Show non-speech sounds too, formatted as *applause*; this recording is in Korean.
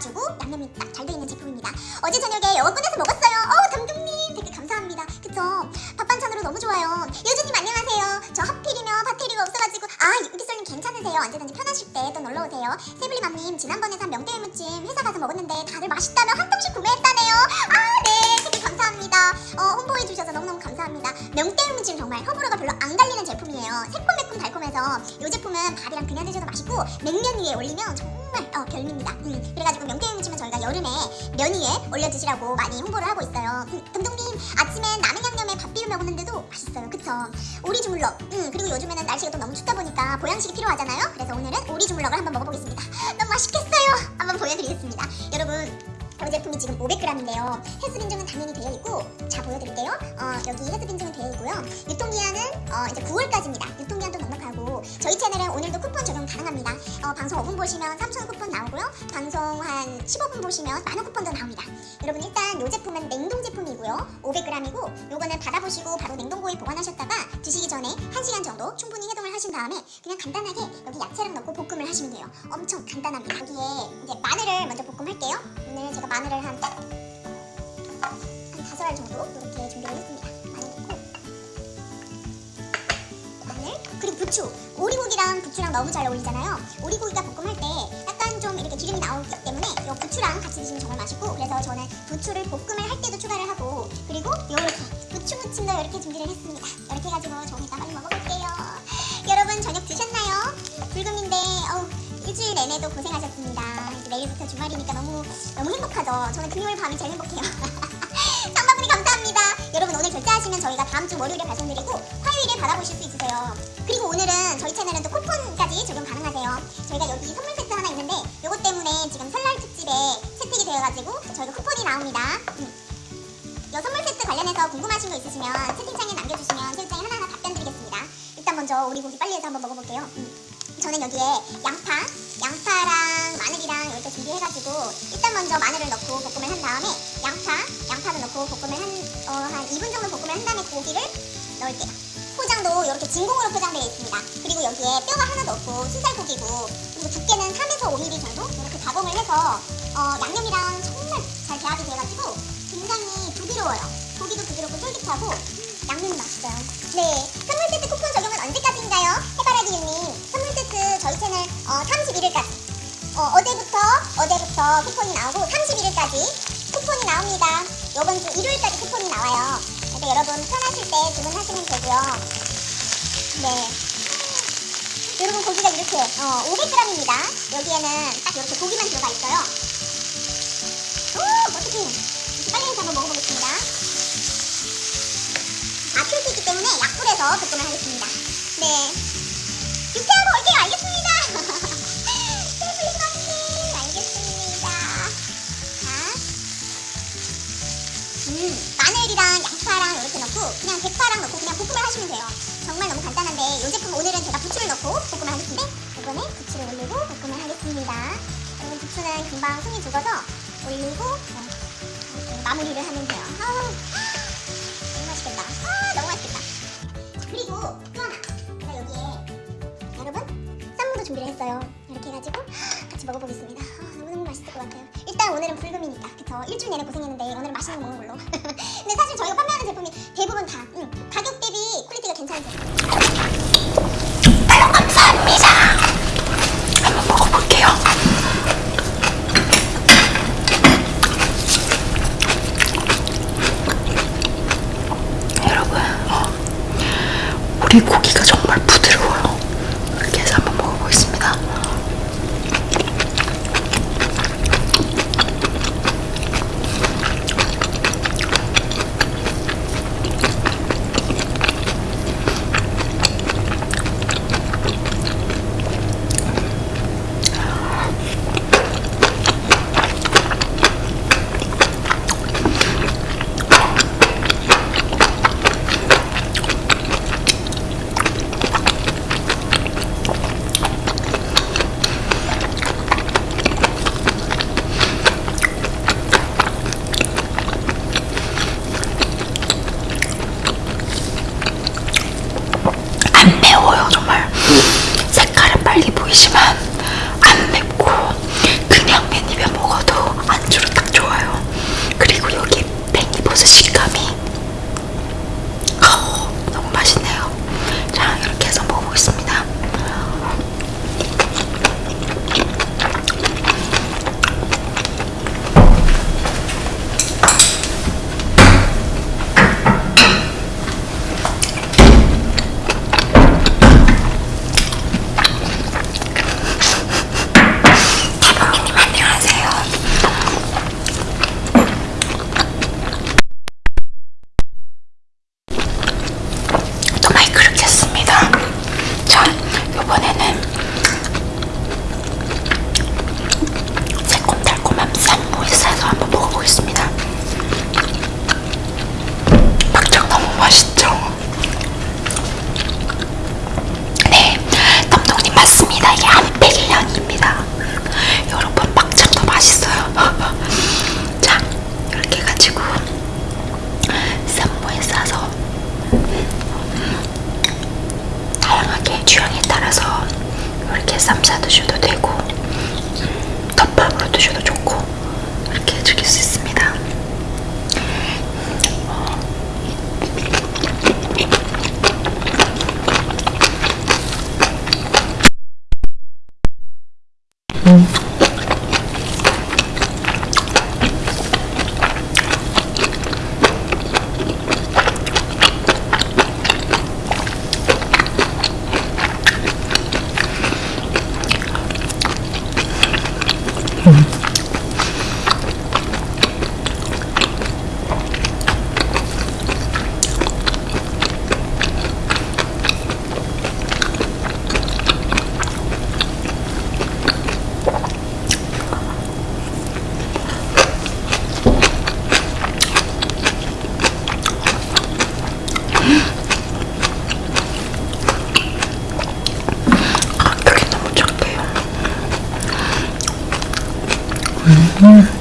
잡아주고 양념이 딱 잘 돼 있는 제품입니다. 어제 저녁에 영어 꺼내서 먹었어요. 어 감독님 댓글 감사합니다. 그쵸? 밥 반찬으로 너무 좋아요. 여주님 안녕하세요. 저 하필이면 바테리가 없어가지고 아 유기솔님 괜찮으세요? 언제든지 편하실 때 또 놀러 오세요. 세블리맘님 지난번에 산 명태 무침 회사 가서 먹었는데 다들 맛있다며 한 통씩 구매했다네요. 아 네, 댓글 감사합니다. 어 홍보해 주셔서 너무너무 감사합니다. 명태 무침 정말 호불호가 별로 안 갈리는 제품이에요. 새콤매콤 달콤해서 이 제품은 밥이랑 그냥 드셔도 맛있고 냉면 위에 올리면 정말 드시라고 많이 홍보를 하고 있어요. 음, 감독님 아침엔 라면 양념에 밥 비벼 먹었는데도 맛있어요. 그쵸? 오리 주물럭. 음, 그리고 요즘에는 날씨가 또 너무 춥다 보니까 보양식이 필요하잖아요. 그래서 오늘은 오리 주물럭을 한번 먹어보겠습니다. *laughs* 너무 맛있겠어요. 한번 보여드리겠습니다. 여러분 이 제품이 지금 500g인데요. 해수빈증은 당연히 되어 있고, 자 보여드릴게요. 어, 여기 해수빈증은 되어 있고요. 유통기한은 어, 이제 9월까지입니다. 유통기한도 저희 채널은 오늘도 쿠폰 적용 가능합니다. 어, 방송 5분 보시면 3,000원 쿠폰 나오고요. 방송 한 15분 보시면 만원 쿠폰도 나옵니다. 여러분 일단 이 제품은 냉동 제품이고요. 500g이고 요거는 받아보시고 바로 냉동고에 보관하셨다가 드시기 전에 1시간 정도 충분히 해동을 하신 다음에 그냥 간단하게 여기 야채랑 넣고 볶음을 하시면 돼요. 엄청 간단합니다. 여기에 이제 마늘을 먼저 볶음할게요. 오늘 제가 마늘을 한, 한 다섯 알 정도 이렇게 준비를 했습니다. 그리고 부추 오리고기랑 부추랑 너무 잘 어울리잖아요. 오리고기가 볶음할 때 약간 좀 이렇게 기름이 나오기 때문에 이 부추랑 같이 드시면 정말 맛있고 그래서 저는 부추를 볶음을 할 때도 추가를 하고 그리고 이렇게 부추 무침도 이렇게 준비를 했습니다. 이렇게 해가지고 좀 이따 빨리 먹어볼게요. 여러분 저녁 드셨나요? 불금인데 어우, 일주일 내내도 고생하셨습니다. 내일부터 주말이니까 너무 너무 행복하죠. 저는 금요일 밤이 제일 행복해요. *laughs* 삼바분이 감사합니다. 여러분 오늘 결제하시면 저희가 다음 주 월요일에 발송드리고 받아보실 수 있으세요. 그리고 오늘은 저희 채널은 또 쿠폰까지 적용 가능하세요. 저희가 여기 선물 세트 하나 있는데 요것 때문에 지금 설날 특집에 채택이 되어가지고 저희가 쿠폰이 나옵니다. 음. 이 선물 세트 관련해서 궁금하신 거 있으시면 채팅창에 남겨주시면 채팅창에 하나하나 답변 드리겠습니다. 일단 먼저 우리 고기 빨리 해서 한번 먹어볼게요. 음. 저는 여기에 양파, 양파랑 마늘이랑 이렇게 준비해가지고 일단 먼저 마늘을 넣고 볶음을 한 다음에 양파, 양파를 넣고 볶음을 한, 어, 한 2분 정도 볶음을 한 다음에 고기를 넣을게요. 포장도 이렇게 진공으로 포장되어 있습니다. 그리고 여기에 뼈가 하나 넣고 순살고기고 그리고 두께는 3에서 5mm 정도 이렇게 가공을 해서 어, 양념이랑 정말 잘 배합이 돼가지고 굉장히 부드러워요. 고기도 부드럽고 쫄깃하고 양념이 맛있어요. 네, 선물 세트 쿠폰 적용은 언제까지인가요? 해바라기 유님 선물 세트 저희 채널 어, 31일까지 어, 어제부터 어제부터 쿠폰이 나오고 31일까지 쿠폰이 나옵니다. 이번 주 일요일까지 쿠폰이 나와요. 여러분 편하실 때 주문하시면 되고요. 네. 여러분 고기가 이렇게 어, 500g입니다. 여기에는 딱 이렇게 고기만 들어가 있어요. 오. 이렇게 빨리 해서 한번 먹어보겠습니다. 아, 있기 때문에 약불에서 볶음을 하겠습니다. 네. 부추는 금방 손이 죽어서 올리고 어, 이렇게 마무리를 하면 돼요. 아우, 너무 맛있겠다. 아, 너무 맛있겠다. 자, 그리고 또 하나. 제가 여기에 여러분 쌈무도 준비를 했어요. 이렇게 해가지고 같이 먹어보겠습니다. 아, 너무너무 맛있을 것 같아요. 일단 오늘은 불금이니까 그쵸? 일주일 내내 고생했는데 오늘은 맛있는 거 먹는 걸로. *laughs* 근데 사실 저희가 판매하는 제품이 대부분 다 음, 가격 대비 quality가 괜찮은 제품. 맛있죠? 네, 감독님 맞습니다. 이게 한백일년입니다. 여러분 막창도 맛있어요. *laughs* 자, 이렇게 가지고 쌈무에 싸서 다양하게 취향에 따라서 이렇게 쌈 싸 드셔도 되고 음, 덮밥으로 드셔도 좋고 이렇게 즐길 수 있어요. 그